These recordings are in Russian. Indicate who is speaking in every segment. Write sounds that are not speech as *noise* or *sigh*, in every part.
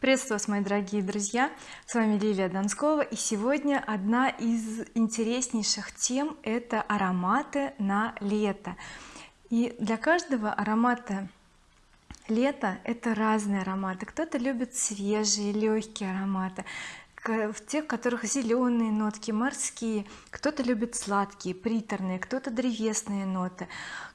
Speaker 1: приветствую вас мои дорогие друзья. С вами Лилия Донскова и сегодня одна из интереснейших тем это ароматы на лето. И для каждого аромата лето это разные ароматы. Кто-то любит свежие легкие ароматы в тех которых зеленые нотки морские. Кто-то любит сладкие приторные кто-то древесные ноты.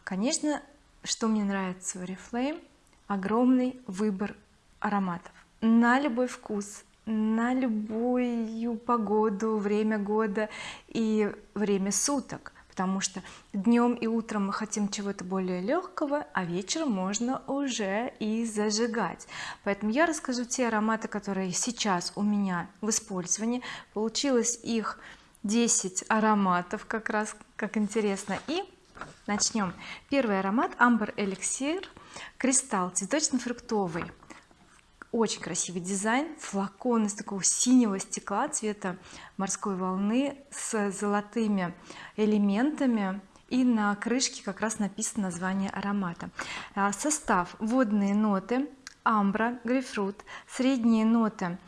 Speaker 1: Конечно что мне нравится в oriflame огромный выбор ароматов на любой вкус на любую погоду время года и время суток. Потому что днем и утром мы хотим чего-то более легкого а вечером можно уже и зажигать. Поэтому я расскажу те ароматы которые сейчас у меня в использовании. Получилось их 10 ароматов как раз как интересно. И начнем первый аромат амбр эликсир кристалл цветочно-фруктовый очень красивый дизайн флакон из такого синего стекла цвета морской волны с золотыми элементами. И на крышке как раз написано название аромата. А, состав водные ноты амбра грейпфрут средние ноты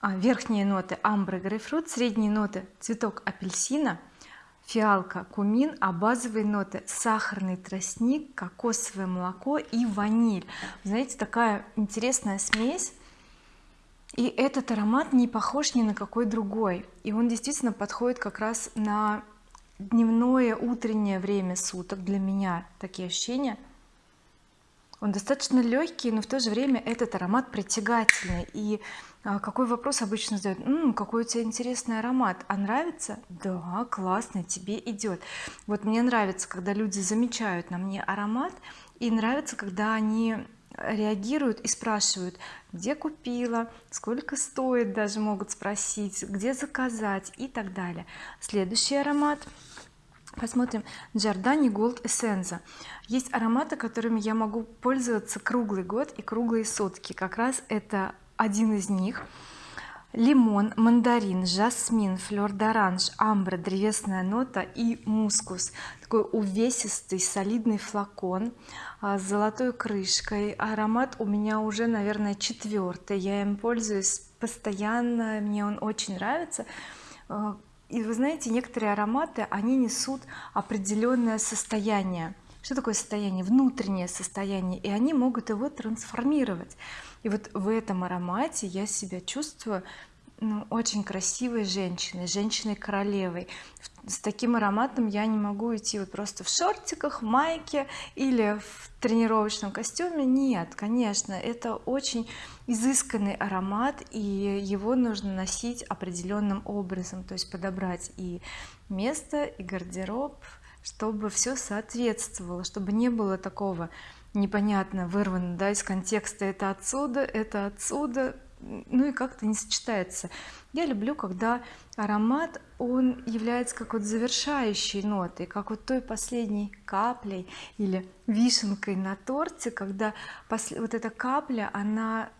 Speaker 1: а, верхние ноты амбра грейпфрут средние ноты цветок апельсина фиалка кумин а базовые ноты сахарный тростник кокосовое молоко и ваниль. Знаете такая интересная смесь и этот аромат не похож ни на какой другой. И он действительно подходит как раз на дневное утреннее время суток для меня. Такие ощущения он достаточно легкий но в то же время этот аромат притягательный. И а, какой вопрос обычно задают М, какой у тебя интересный аромат? А нравится? Да классно тебе идет вот мне нравится когда люди замечают на мне аромат и нравится когда они реагируют и спрашивают где купила? Сколько стоит? даже могут спросить где заказать? и так далее. Следующий аромат посмотрим. Giordani Gold Essenza. Есть ароматы которыми я могу пользоваться круглый год и круглые сутки. Как раз это один из них. Лимон мандарин жасмин флер d'orange амбра древесная нота и мускус. Такой увесистый солидный флакон а, с золотой крышкой. Аромат у меня уже наверное четвертый я им пользуюсь постоянно мне он очень нравится. А, и вы знаете некоторые ароматы они несут определенное состояние. Что такое состояние? Внутреннее состояние. И они могут его трансформировать. И вот в этом аромате я себя чувствую ну, очень красивой женщиной женщиной королевой с таким ароматом я не могу идти вот просто в шортиках майке или в тренировочном костюме. Нет конечно это очень изысканный аромат и его нужно носить определенным образом то есть подобрать и место и гардероб чтобы все соответствовало чтобы не было такого непонятно вырвано да из контекста это отсюда это отсюда ну и как-то не сочетается. Я люблю когда аромат он является как вот завершающей нотой как вот той последней каплей или вишенкой на торте когда вот эта капля она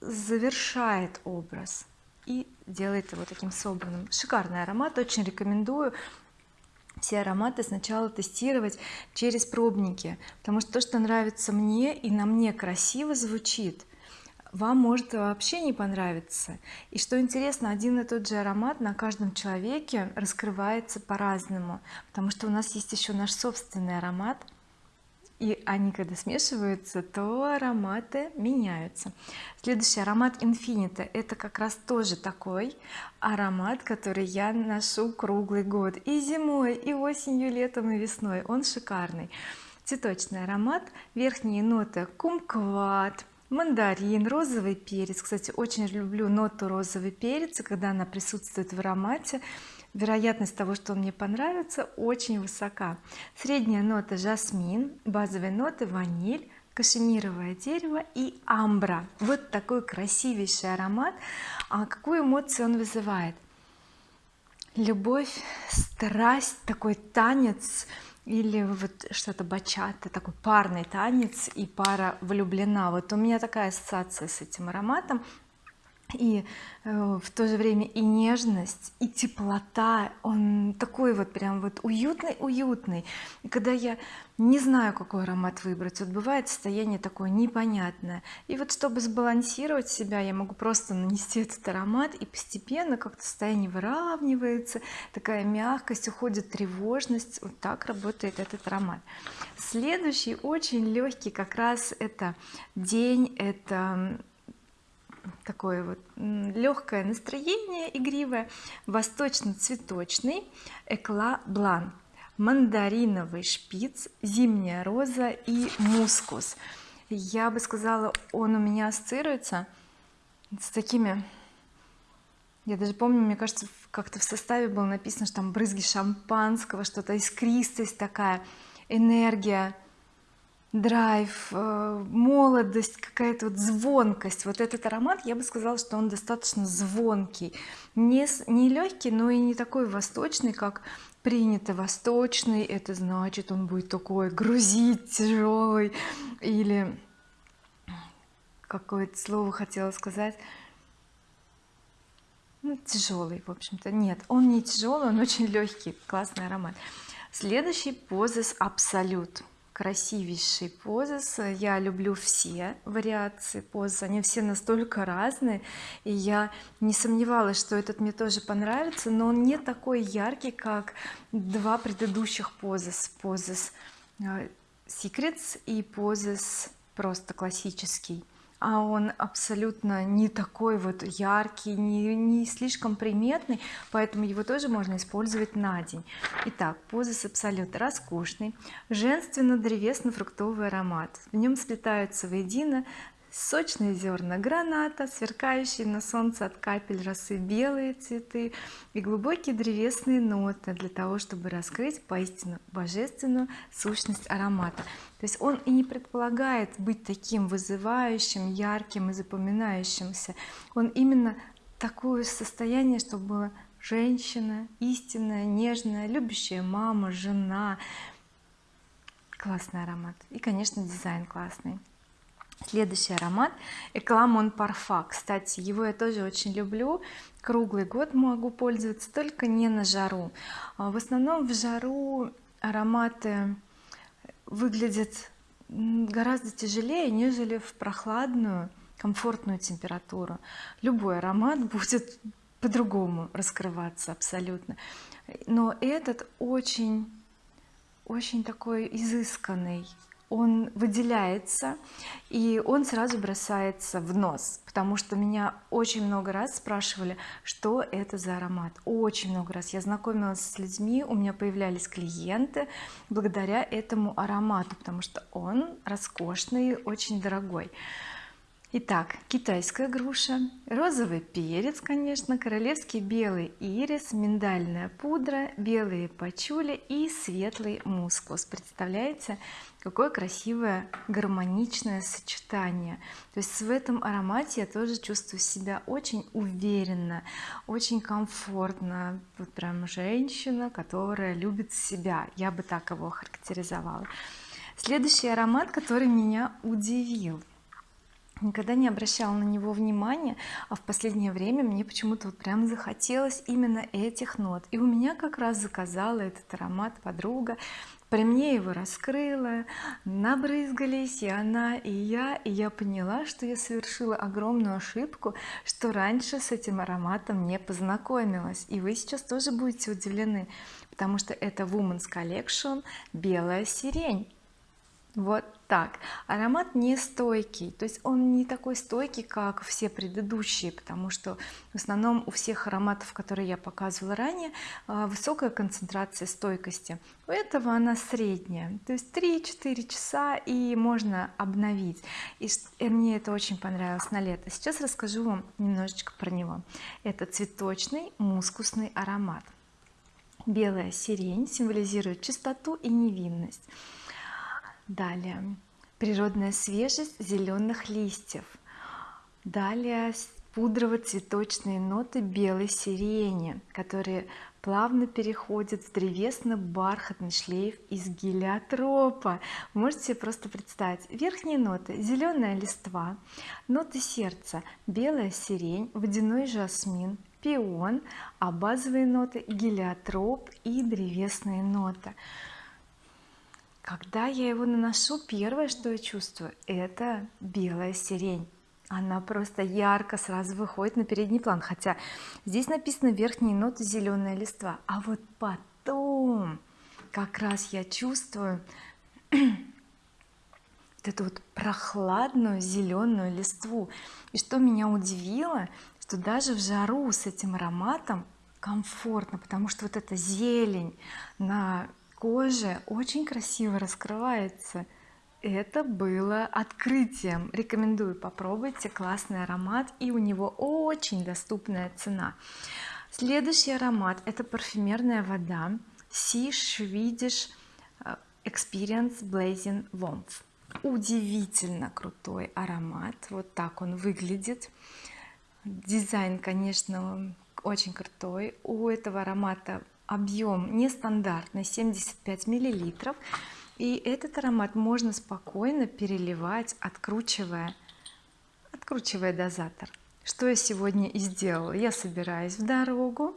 Speaker 1: завершает образ и делает его таким собранным. Шикарный аромат очень рекомендую все ароматы сначала тестировать через пробники потому что то что нравится мне и на мне красиво звучит вам может вообще не понравиться. И что интересно один и тот же аромат на каждом человеке раскрывается по-разному потому что у нас есть еще наш собственный аромат и они когда смешиваются то ароматы меняются. Следующий аромат Infinita это как раз тоже такой аромат который я ношу круглый год и зимой и осенью летом и весной. Он шикарный. Цветочный аромат верхние ноты кумкват мандарин розовый перец. Кстати очень люблю ноту розовый перец когда она присутствует в аромате. Вероятность того что он мне понравится очень высока. Средняя нота жасмин базовые ноты ваниль кашемировое дерево и амбра. Вот такой красивейший аромат. А какую эмоцию он вызывает любовь страсть такой танец или вот что-то бачата такой парный танец и пара влюблена. Вот у меня такая ассоциация с этим ароматом и э, в то же время и нежность и теплота он такой вот прям вот уютный уютный. И когда я не знаю какой аромат выбрать вот бывает состояние такое непонятное. И вот чтобы сбалансировать себя я могу просто нанести этот аромат и постепенно как-то состояние выравнивается такая мягкость уходит тревожность. Вот так работает этот аромат. Следующий очень легкий как раз это день это такое вот легкое настроение игривое. Восточно-цветочный экла блан мандариновый шпиц зимняя роза и мускус. Я бы сказала он у меня ассоциируется с такими я даже помню мне кажется как-то в составе было написано что там брызги шампанского что-то искристость такая энергия драйв э, молодость какая-то вот звонкость. Вот этот аромат я бы сказала что он достаточно звонкий. Не, не легкий но и не такой восточный как принято. Восточный это значит он будет такой грузить тяжелый или какое-то слово хотела сказать. Ну, тяжелый в общем-то. Нет он не тяжелый он очень легкий классный аромат. Следующий позис абсолют красивейший позис я люблю все вариации поз они все настолько разные. И я не сомневалась что этот мне тоже понравится но он не такой яркий как два предыдущих позис позис э, secrets и позис просто классический а он абсолютно не такой вот яркий не, не слишком приметный поэтому его тоже можно использовать на день. Итак позис абсолют роскошный женственно-древесно-фруктовый аромат. В нем сплетаются воедино сочные зерна граната сверкающие на солнце от капель росы белые цветы и глубокие древесные ноты для того чтобы раскрыть поистину божественную сущность аромата. То есть он и не предполагает быть таким вызывающим ярким и запоминающимся. Он именно такое состояние чтобы женщина истинная нежная любящая мама жена классный аромат. И конечно дизайн классный следующий аромат Экламон Парфа. Кстати его я тоже очень люблю. Круглый год могу пользоваться только не на жару. А в основном в жару ароматы выглядят гораздо тяжелее нежели в прохладную комфортную температуру. Любой аромат *laughs* будет по-другому раскрываться абсолютно. Но этот очень очень такой изысканный он выделяется и он сразу бросается в нос потому что меня очень много раз спрашивали что это за аромат. Очень много раз. Я знакомилась с людьми у меня появлялись клиенты благодаря этому аромату потому что он роскошный очень дорогой Итак, китайская груша, розовый перец, конечно, королевский белый ирис, миндальная пудра, белые пачули и светлый мускус. Представляете, какое красивое гармоничное сочетание. То есть в этом аромате я тоже чувствую себя очень уверенно, очень комфортно. Вот прям женщина, которая любит себя. Я бы так его характеризовала. Следующий аромат, который меня удивил никогда не обращала на него внимания а в последнее время мне почему-то вот прям захотелось именно этих нот. И у меня как раз заказала этот аромат подруга при мне его раскрыла набрызгались и она и я и я поняла что я совершила огромную ошибку что раньше с этим ароматом не познакомилась. И вы сейчас тоже будете удивлены потому что это Women's Collection белая сирень вот так. Аромат не стойкий то есть он не такой стойкий как все предыдущие потому что в основном у всех ароматов которые я показывала ранее а, высокая концентрация стойкости. У этого она средняя то есть 3-4 часа и можно обновить. И мне это очень понравилось на лето. Сейчас расскажу вам немножечко про него. Это цветочный мускусный аромат. Белая сирень символизирует чистоту и невинность далее. Природная свежесть зеленых листьев. Далее пудрово-цветочные ноты белой сирени которые плавно переходит в древесно-бархатный шлейф из гелиотропа. Можете просто представить верхние ноты зеленая листва ноты сердца белая сирень водяной жасмин пион а базовые ноты гелиотроп и древесные ноты когда я его наношу первое что я чувствую это белая сирень. Она просто ярко сразу выходит на передний план хотя здесь написано верхние ноты зеленая листва а вот потом как раз я чувствую *clears throat* вот эту вот прохладную зеленую листву. И что меня удивило что даже в жару с этим ароматом комфортно потому что вот эта зелень на коже очень красиво раскрывается. Это было открытием. Рекомендую попробуйте классный аромат и у него очень доступная цена. Следующий аромат это парфюмерная вода Sea Swedish э, Experience Blazing Warmth удивительно крутой аромат. Вот так он выглядит. Дизайн конечно очень крутой. У этого аромата объем нестандартный 75 миллилитров. И этот аромат можно спокойно переливать откручивая откручивая дозатор. Что я сегодня и сделала? Я собираюсь в дорогу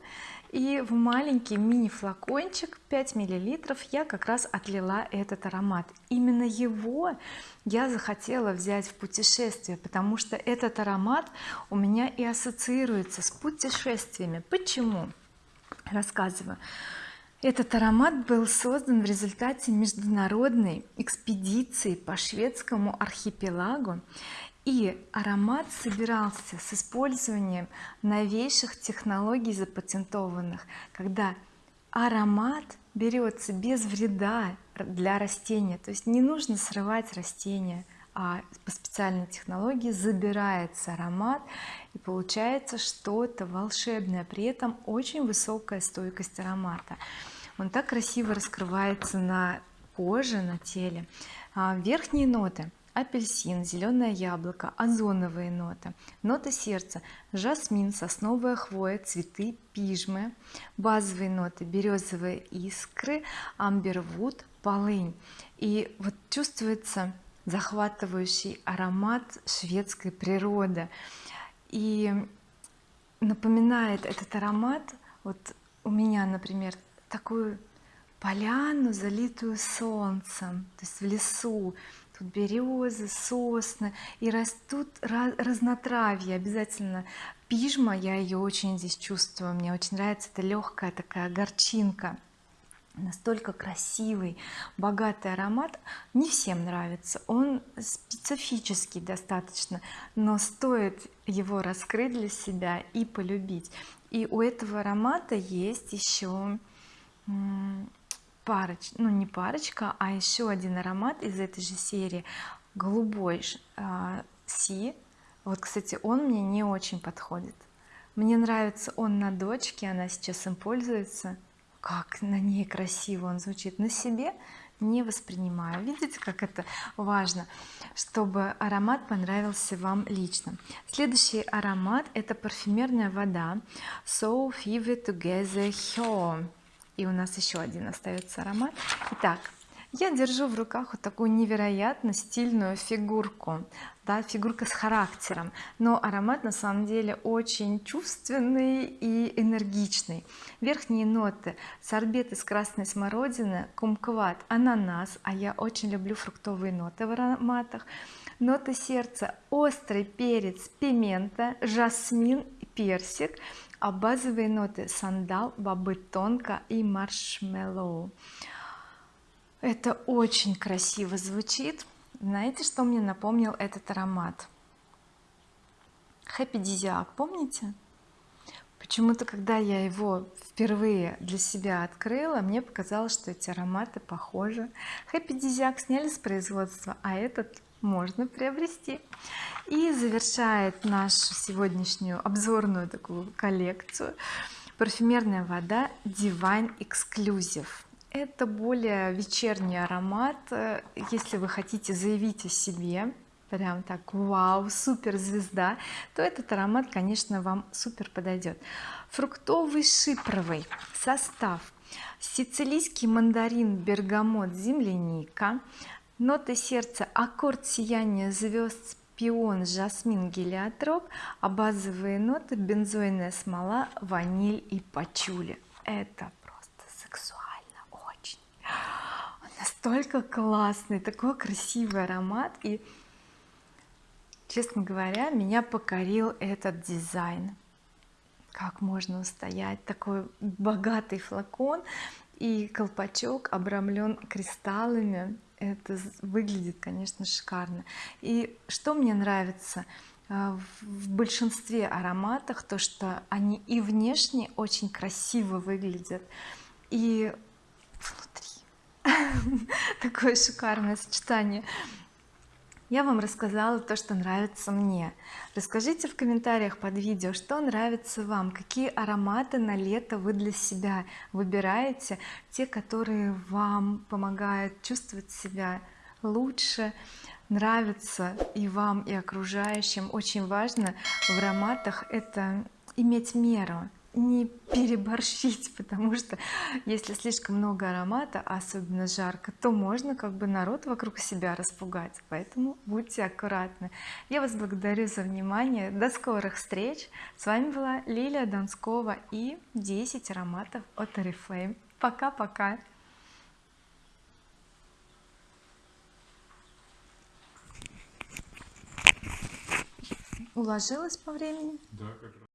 Speaker 1: и в маленький мини флакончик 5 миллилитров я как раз отлила этот аромат. Именно его я захотела взять в путешествие потому что этот аромат у меня и ассоциируется с путешествиями. Почему рассказываю. Этот аромат был создан в результате международной экспедиции по шведскому архипелагу и аромат собирался с использованием новейших технологий запатентованных когда аромат берется без вреда для растения. То есть не нужно срывать растения а по специальной технологии забирается аромат и получается что-то волшебное. При этом очень высокая стойкость аромата. Он так красиво раскрывается на коже на теле. А, верхние ноты апельсин зеленое яблоко озоновые ноты ноты сердца жасмин сосновая хвоя цветы пижмы базовые ноты березовые искры амбервуд полынь. И вот чувствуется захватывающий аромат шведской природы. И напоминает этот аромат вот у меня например такую поляну залитую солнцем то есть в лесу. Тут березы сосны и растут разнотравья. Обязательно пижма я ее очень здесь чувствую мне очень нравится эта легкая такая горчинка настолько красивый богатый аромат. Не всем нравится. Он специфический достаточно но стоит его раскрыть для себя и полюбить. И у этого аромата есть еще парочка ну не парочка а еще один аромат из этой же серии. Голубой а, си. Вот кстати он мне не очень подходит. Мне нравится он на дочке она сейчас им пользуется как на ней красиво он звучит на себе не воспринимаю. Видите как это важно чтобы аромат понравился вам лично. Следующий аромат это парфюмерная вода So Fever Together Home и у нас еще один остается аромат. Итак я держу в руках вот такую невероятно стильную фигурку да, фигурка с характером. Но аромат на самом деле очень чувственный и энергичный. Верхние ноты сорбет из красной смородины кумкват ананас а я очень люблю фруктовые ноты в ароматах. Ноты сердца острый перец пимента жасмин персик а базовые ноты сандал бобы тонко и маршмеллоу это очень красиво звучит. Знаете что мне напомнил этот аромат? Happy Disiac помните? Почему-то когда я его впервые для себя открыла мне показалось что эти ароматы похожи. Happy Disiac сняли с производства а этот можно приобрести. И завершает нашу сегодняшнюю обзорную такую коллекцию. Парфюмерная вода Divine Exclusive это более вечерний аромат. Если вы хотите заявить о себе прям так вау супер звезда то этот аромат конечно вам супер подойдет фруктовый шипровый состав. Сицилийский мандарин бергамот земляника. Ноты сердца аккорд сияния звезд пион жасмин гелиотроп. А базовые ноты бензойная смола ваниль и пачули. Это просто сексуально настолько классный такой красивый аромат. И честно говоря меня покорил этот дизайн. Как можно устоять? Такой богатый флакон и колпачок обрамлен кристаллами. Это выглядит конечно шикарно. И что мне нравится а, в большинстве ароматах то что они и внешне очень красиво выглядят и внутри *laughs* такое шикарное сочетание. Я вам рассказала то что нравится мне. Расскажите в комментариях под видео что нравится вам какие ароматы на лето вы для себя выбираете те которые вам помогают чувствовать себя лучше нравится и вам и окружающим. Очень важно в ароматах это иметь меру не переборщить *laughs* потому что если слишком много аромата особенно жарко то можно как бы народ вокруг себя распугать. Поэтому будьте аккуратны. Я вас благодарю за внимание. До скорых встреч. С вами была Лилия Донскова и 10 ароматов от oriflame пока-пока. Уложилась по времени?
Speaker 2: Да как